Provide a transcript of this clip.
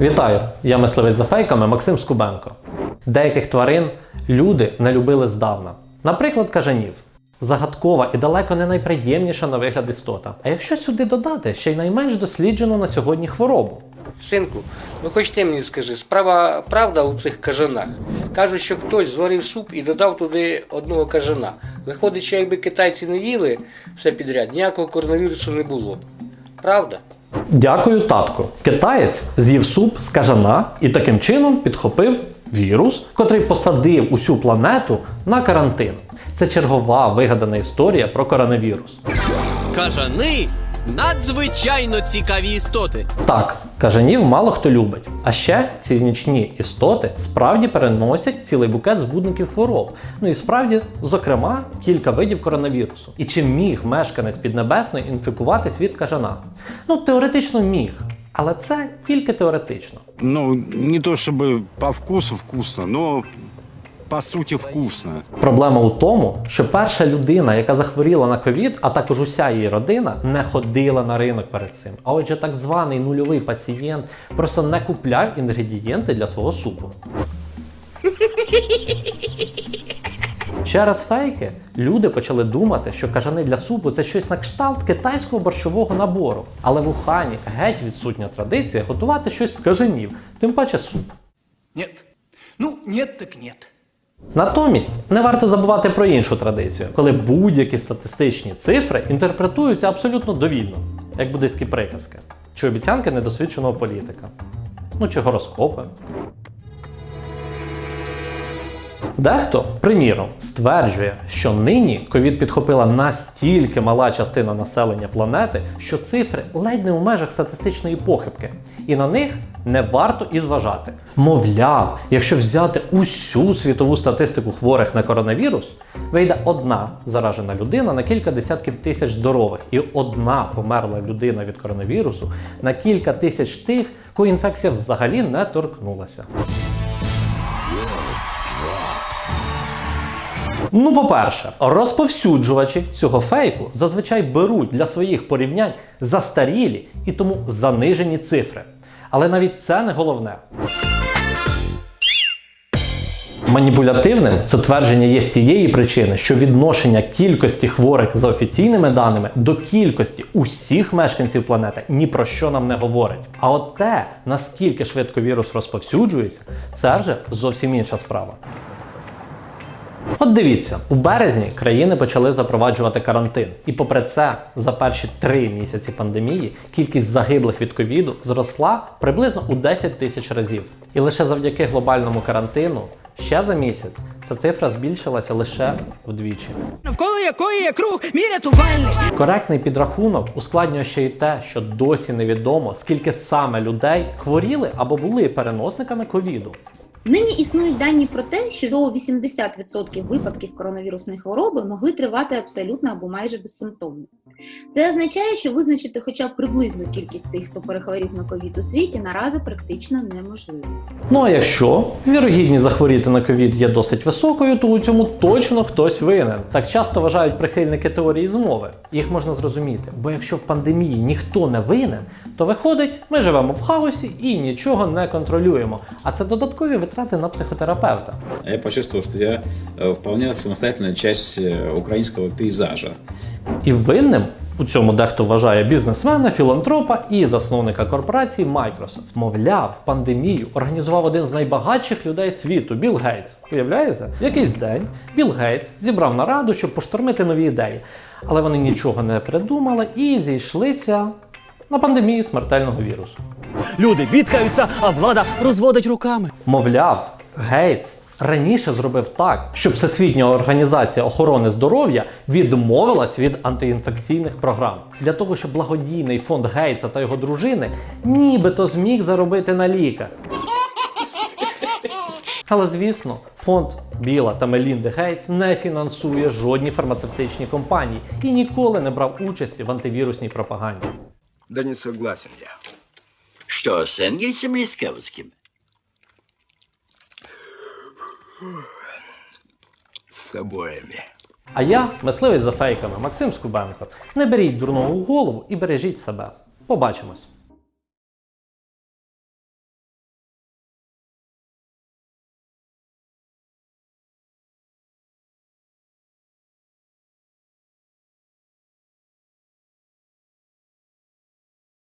Вітаю! Я мисливець за фейками Максим Скубенко. Деяких тварин люди не любили здавна. Наприклад, кажанів. Загадкова і далеко не найприємніша на вигляд істота. А якщо сюди додати ще й найменш досліджену на сьогодні хворобу. Синку, ну хоч ти мені скажи, справа правда у цих кажанах. Кажуть, що хтось зварив суп і додав туди одного кажана. Виходить, що якби китайці не їли все підряд, ніякого коронавірусу не було б. Правда? Дякую, татку. Китаєць з'їв суп з кажана і таким чином підхопив вірус, котрий посадив усю планету на карантин. Це чергова вигадана історія про коронавірус. Кажани надзвичайно цікаві істоти. Так, кажанів мало хто любить. А ще ці нічні істоти справді переносять цілий букет збудників хвороб. Ну і справді, зокрема, кілька видів коронавірусу. І чи міг мешканець Піднебесної інфікуватись від кажана? Ну, теоретично міг. Але це тільки теоретично. Ну, не то щоб по вкусу вкусно, но по сути вкусно. Проблема у тому, що перша людина, яка захворіла на ковід, а також уся її родина, не ходила на ринок перед цим. А отже, так званий нульовий пацієнт просто не купляв інгредієнти для свого супу. Через фейки люди почали думати, що кажани для супу це щось на кшталт китайського борщового набору. Але в Ухані геть відсутня традиція готувати щось з кажанів, тим паче суп. Нет. Ну, нет так нет. Натомість не варто забувати про іншу традицію, коли будь-які статистичні цифри інтерпретуються абсолютно довільно, як буддийські приказки, чи обіцянки недосвідченого політика, ну чи гороскопи. Дехто, приміром, стверджує, що нині ковід підхопила настільки мала частина населення планети, що цифри ледь не у межах статистичної похибки, і на них не варто і зважати. Мовляв, якщо взяти усю світову статистику хворих на коронавірус, вийде одна заражена людина на кілька десятків тисяч здорових, і одна померла людина від коронавірусу на кілька тисяч тих, кого інфекція взагалі не торкнулася. Ну, по-перше, розповсюджувачі цього фейку зазвичай беруть для своїх порівнянь застарілі і тому занижені цифри. Але навіть це не головне. Маніпулятивним це твердження є з тієї причини, що відношення кількості хворих за офіційними даними до кількості усіх мешканців планети ні про що нам не говорить. А от те, наскільки швидко вірус розповсюджується, це вже зовсім інша справа. От дивіться, у березні країни почали запроваджувати карантин, і попри це, за перші три місяці пандемії кількість загиблих від ковіду зросла приблизно у 10 тисяч разів. І лише завдяки глобальному карантину ще за місяць ця цифра збільшилася лише вдвічі. Навколо якої є круг мій. Коректний підрахунок ускладнює ще й те, що досі невідомо, скільки саме людей хворіли або були переносниками ковіду. Нині існують дані про те, що до 80% випадків коронавірусної хвороби могли тривати абсолютно або майже безсимптомно. Це означає, що визначити хоча б приблизну кількість тих, хто перехворів на ковід у світі, наразі практично неможливо. Ну а якщо вірогідність захворіти на ковід є досить високою, то у цьому точно хтось винен. Так часто вважають прихильники теорії змови. Їх можна зрозуміти, бо якщо в пандемії ніхто не винен, то виходить, ми живемо в хаосі і нічого не контролюємо. А це додаткові витрати на психотерапевта. Я почувствовал, что я э, вполне самостоятельная часть э, украинского пейзажа. І винним у цьому дехто вважає бізнесмена, філантропа і засновника корпорації Microsoft. Мовляв, пандемію організував один з найбагатших людей світу Білл Гейтс. Уявляєте? В якийсь день Білл Гейтс зібрав нараду, щоб поштормити нові ідеї. Але вони нічого не придумали і зійшлися на пандемії смертельного вірусу. Люди бідкаються, а влада розводить руками. Мовляв, Гейтс раніше зробив так, щоб Всесвітня організація охорони здоров'я відмовилась від антиінфекційних програм для того, щоб благодійний фонд Гейтса та його дружини нібито зміг заробити на ліках. Але звісно, фонд Біла та Мелінди Гейтс не фінансує жодні фармацевтичні компанії і ніколи не брав участі в антивірусній пропаганді. Да не согласен я. Что, с Энгельсом или с Каутским? С обоими. А я, мисливець за фейками, Максим Скубенко. Не беріть дурного у голову і бережіть себе. Побачимось!